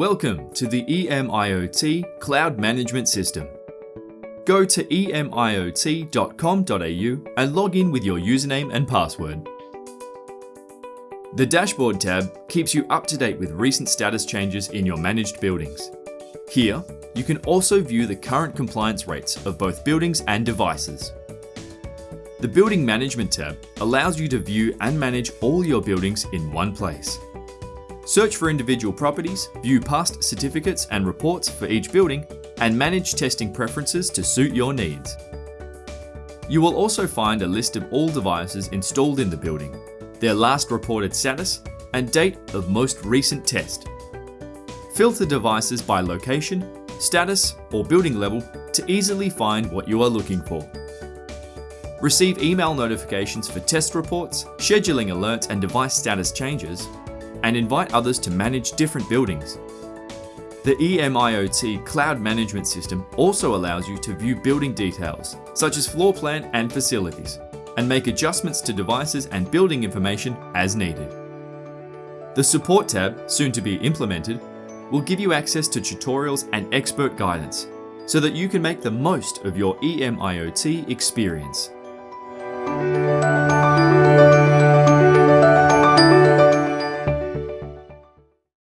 Welcome to the EMIoT Cloud Management System. Go to emiot.com.au and log in with your username and password. The Dashboard tab keeps you up to date with recent status changes in your managed buildings. Here, you can also view the current compliance rates of both buildings and devices. The Building Management tab allows you to view and manage all your buildings in one place. Search for individual properties, view past certificates and reports for each building, and manage testing preferences to suit your needs. You will also find a list of all devices installed in the building, their last reported status, and date of most recent test. Filter devices by location, status, or building level to easily find what you are looking for. Receive email notifications for test reports, scheduling alerts and device status changes, and invite others to manage different buildings. The EMIoT Cloud Management System also allows you to view building details, such as floor plan and facilities, and make adjustments to devices and building information as needed. The Support tab, soon to be implemented, will give you access to tutorials and expert guidance, so that you can make the most of your EMIoT experience.